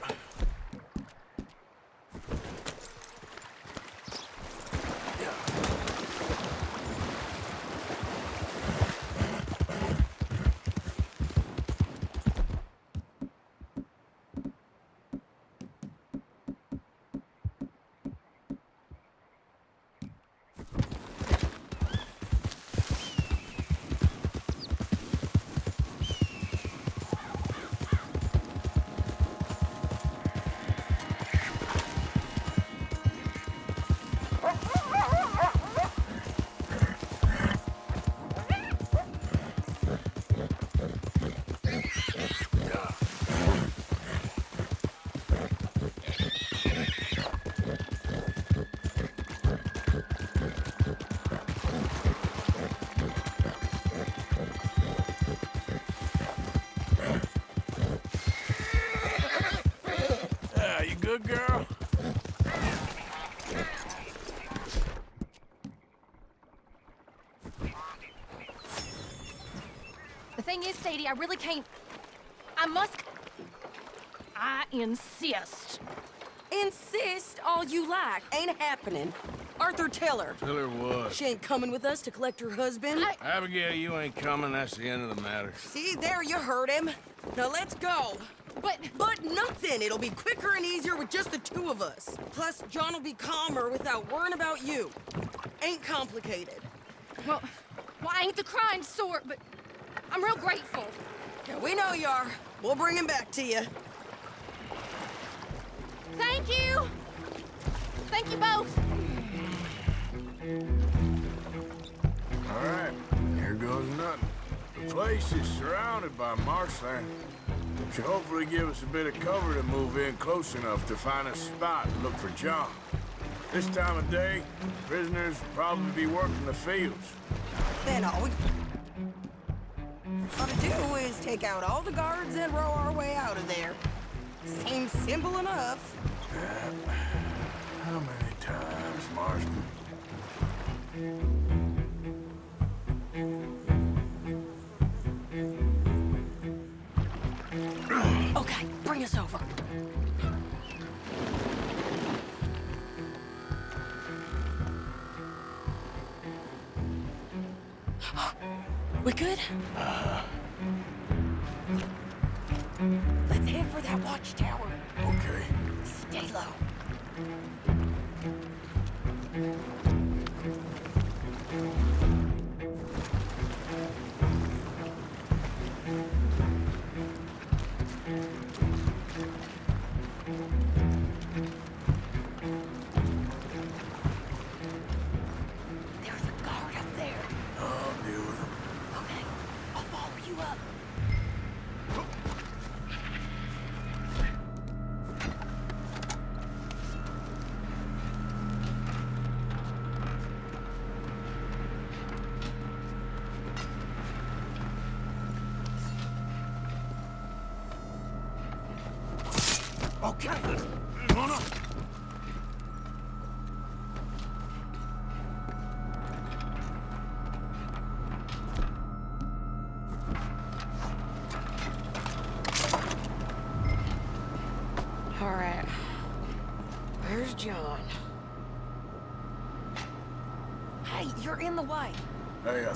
Sadie, I really can't. I must. I insist. Insist all you like. Ain't happening. Arthur, tell her. Tell her what? She ain't coming with us to collect her husband. Abigail, you ain't coming. That's the end of the matter. See, there you heard him. Now let's go. But... But nothing. It'll be quicker and easier with just the two of us. Plus, John will be calmer without worrying about you. Ain't complicated. Well, well, I ain't the crying sort, but I'm real grateful. Yeah, we know you are. We'll bring him back to you. Thank you. Thank you both. All right, here goes nothing. The place is surrounded by marshland. Should hopefully give us a bit of cover to move in close enough to find a spot and look for John. This time of day, prisoners will probably be working the fields. Then all we gotta do is take out all the guards and row our way out of there. Seems simple enough. Yeah. How many times, Marston? Okay, bring us over. We good? Let's head that watchtower. Okay. Stay low.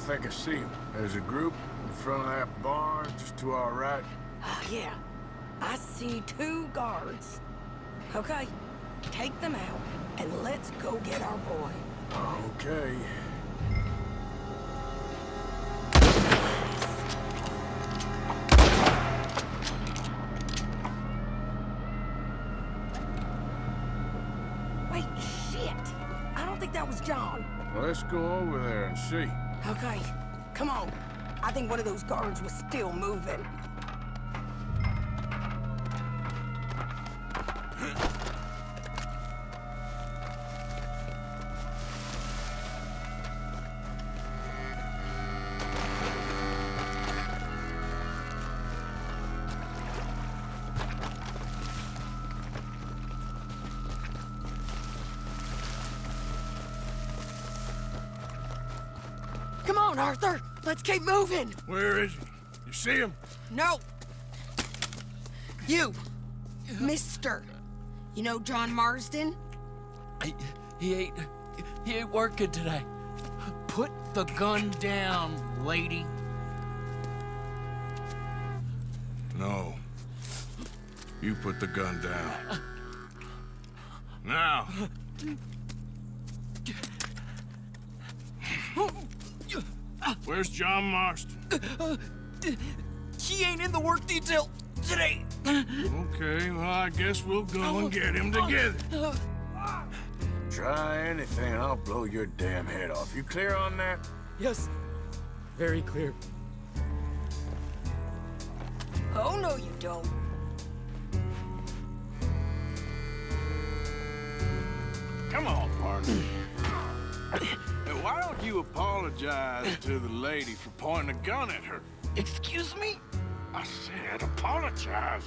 Think I see him. There's a group in front of that barn, just to our right. Ah, yeah. I see two guards. Okay, take them out, and let's go get our boy. Okay. Wait, shit! I don't think that was John. Well, let's go over there and see. Okay, come on. I think one of those guards was still moving. Keep moving. Where is he? You see him? No. You, Mister. You know John Marston? I, he ain't. He ain't working today. Put the gun down, lady. No. You put the gun down. Now. Where's John Marston? He ain't in the work detail today. Okay, well, I guess we'll go and get him together. Try anything I'll blow your damn head off. You clear on that? Yes. Very clear. Oh, no, you don't. Come on, partner. Now, why don't you apologize to the lady for pointing a gun at her? Excuse me? I said apologize.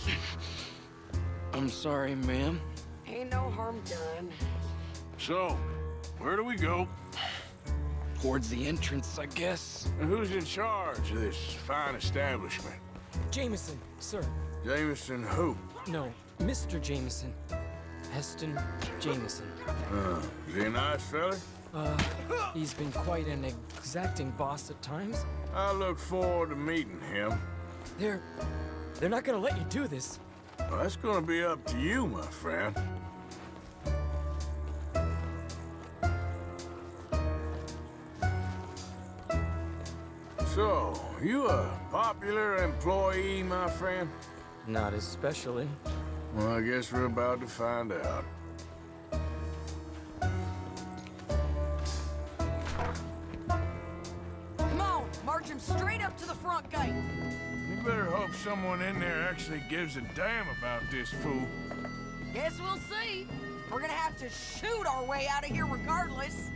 I'm sorry, ma'am. Ain't no harm done. So, where do we go? Towards the entrance, I guess. And who's in charge of this fine establishment? Jameson, sir. Jameson who? No, Mr. Jameson. Heston Jameson. Uh, is he a nice fella? Uh, he's been quite an exacting boss at times. I look forward to meeting him. They're... they're not gonna let you do this. Well, that's gonna be up to you, my friend. So, you a popular employee, my friend? Not especially. Well, I guess we're about to find out. March him straight up to the front gate. You better hope someone in there actually gives a damn about this fool. Guess we'll see. We're gonna have to shoot our way out of here regardless.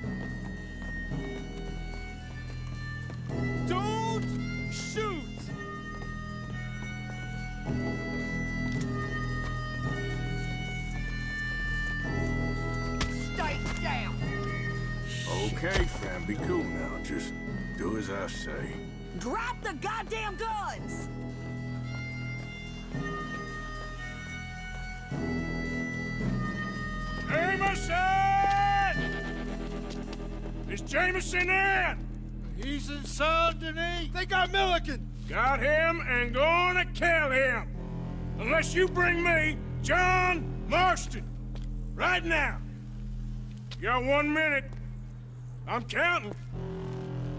Don't shoot! Stay down. Okay, friend, be cool now. Just do as I say. Drop the goddamn guns! Jameson! Is Jameson in? He's in Saint Denis. They got Milliken. Got him and gonna kill him. Unless you bring me John Marston. Right now. You got one minute. I'm counting.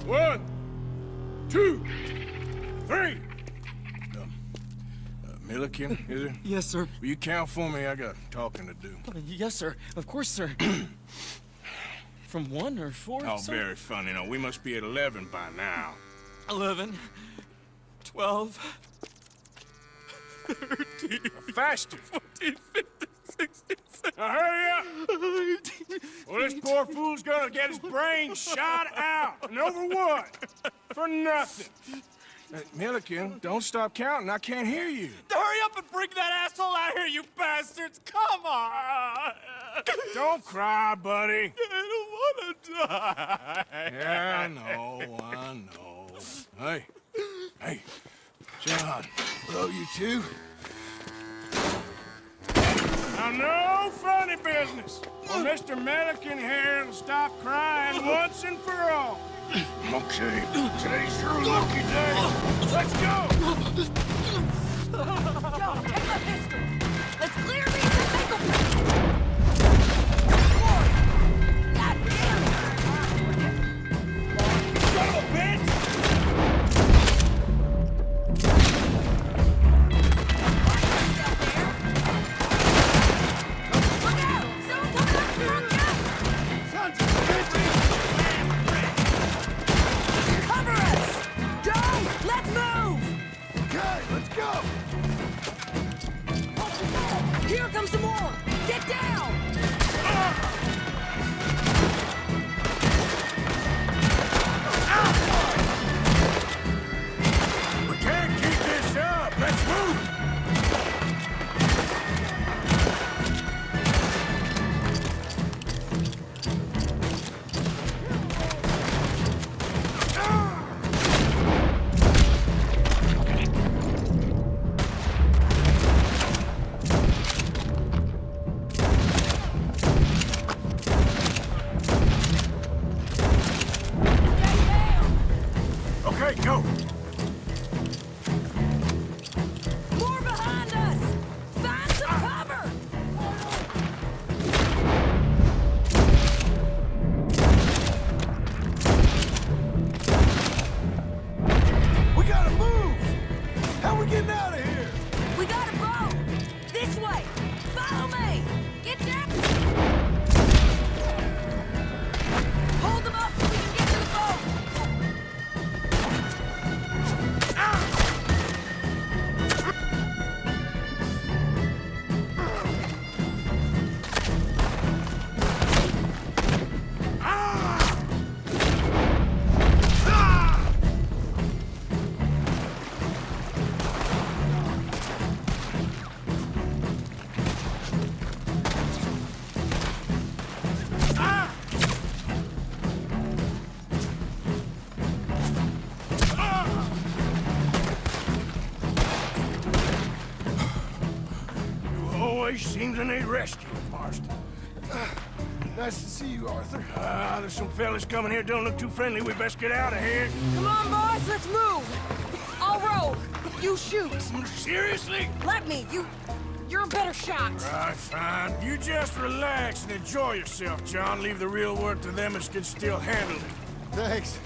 One, two, three. Um, uh, Milliken, is it? Yes, sir. Will you count for me? I got talking to do. Uh, yes, sir. Of course, sir. From one or four, Oh, sir? very funny. No, we must be at 11 by now. 11, 12, 13, Faster. 14, 15, 16, 17, Now hurry up! Well, this poor fool's gonna get his brain shot out. And over what? For nothing. Uh, Milliken, don't stop counting. I can't hear you. Hurry up and bring that asshole out here, you bastards! Come on! Don't cry, buddy. I don't wanna die. Yeah, I know, I know. Hey, hey, John. Hello, you two. Now, no funny business. Or Mr. Milliken here will stop crying once and for all. Okay, today's your lucky day. Let's go! Yo, take my pistol. Always seem to need rescue, Marston. Nice to see you, Arthur. Ah, there's some fellas coming here. Don't look too friendly. We best get out of here. Come on, boys, let's move! I'll roll. You shoot. Seriously? Let me. You... You're a better shot. Right, fine. You just relax and enjoy yourself, John. Leave the real work to them as can still handle it. Thanks.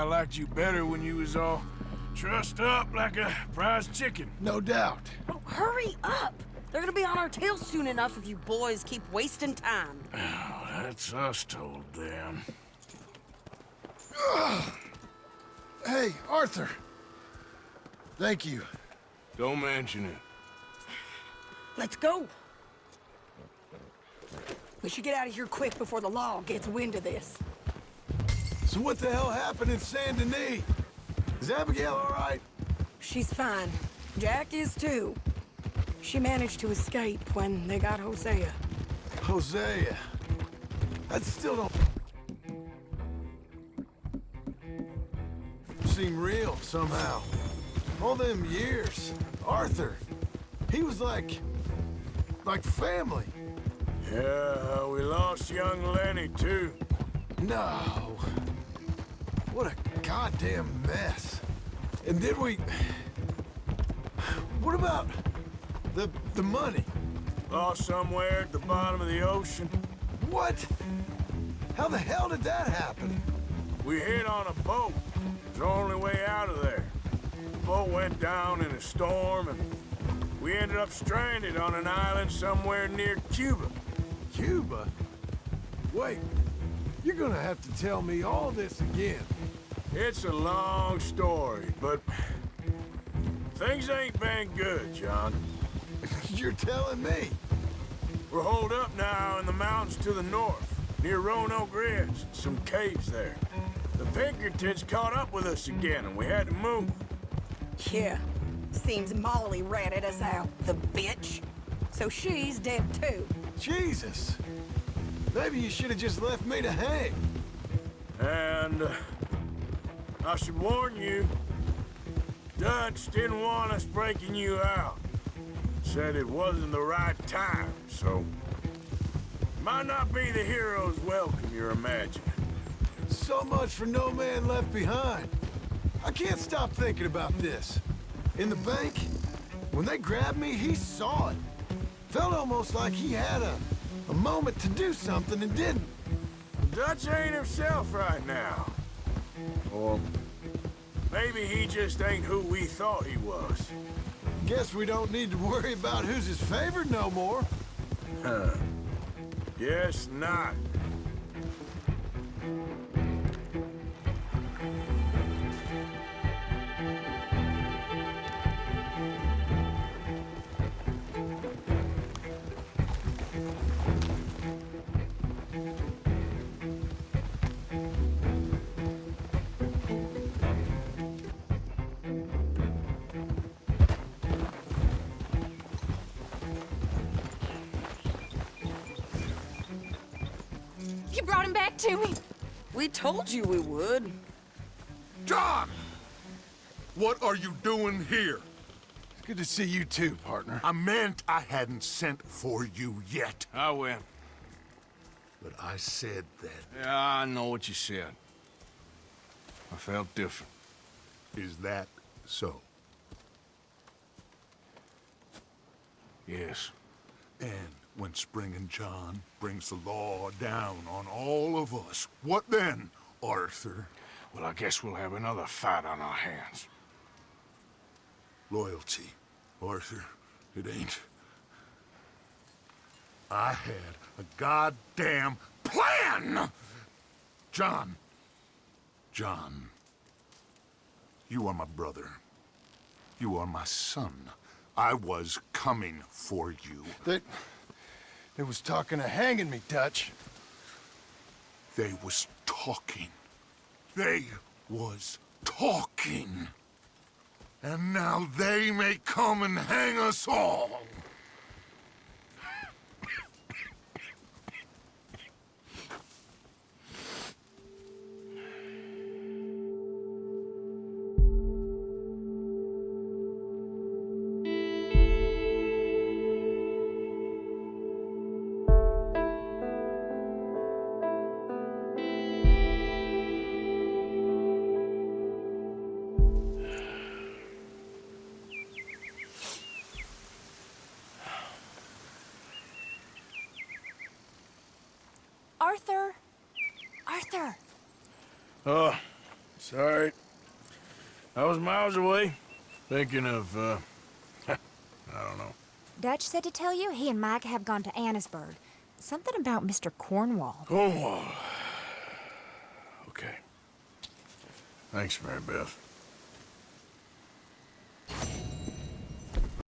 I liked you better when you was all trussed up like a prize chicken. No doubt. Oh, hurry up! They're gonna be on our tails soon enough if you boys keep wasting time. Oh, that's us told them. Hey, Arthur. Thank you. Don't mention it. Let's go. We should get out of here quick before the law gets wind of this. So what the hell happened in Saint Denis? Is Abigail all right? She's fine. Jack is too. She managed to escape when they got Hosea. Hosea. That still don't... Seem real, somehow. All them years. Arthur. He was like... like family. Yeah, we lost young Lenny, too. No. What a goddamn mess. And then we... What about the the money? Lost somewhere at the bottom of the ocean. What? How the hell did that happen? We hit on a boat. It's the only way out of there. The boat went down in a storm, and we ended up stranded on an island somewhere near Cuba. Cuba? Wait, you're gonna have to tell me all this again. It's a long story, but Things ain't been good, John. You're telling me? We're holed up now in the mountains to the north, near Roanoke Ridge. Some caves there. The Pinkertons caught up with us again, and we had to move. Yeah. Seems Molly ratted us out, the bitch. So she's dead too. Jesus. Maybe you should have just left me to hang. And uh, I should warn you, Dutch didn't want us breaking you out. Said it wasn't the right time, so... Might not be the hero's welcome you're imagining. So much for no man left behind. I can't stop thinking about this. In the bank, when they grabbed me, he saw it. Felt almost like he had a, a moment to do something and didn't. Dutch ain't himself right now. Or maybe he just ain't who we thought he was. Guess we don't need to worry about who's his favorite no more. Huh. Guess not. To me. We told you we would. John! What are you doing here? It's good to see you too, partner. I meant I hadn't sent for you yet. I win. But I said that. Yeah, I know what you said. I felt different. Is that so? Yes. And when Spring and John brings the law down on all of us, what then, Arthur? Well, I guess we'll have another fight on our hands. Loyalty, Arthur. It ain't. I had a goddamn plan! John. John. You are my brother. You are my son. I was coming for you. They... They was talking of hanging me, Dutch. They was talking. They was talking. And now they may come and hang us all. Miles away, thinking of, uh, I don't know. Dutch said to tell you he and Micah have gone to Annesburg. Something about Mr. Cornwall. Cornwall. Okay. Thanks, Mary Beth.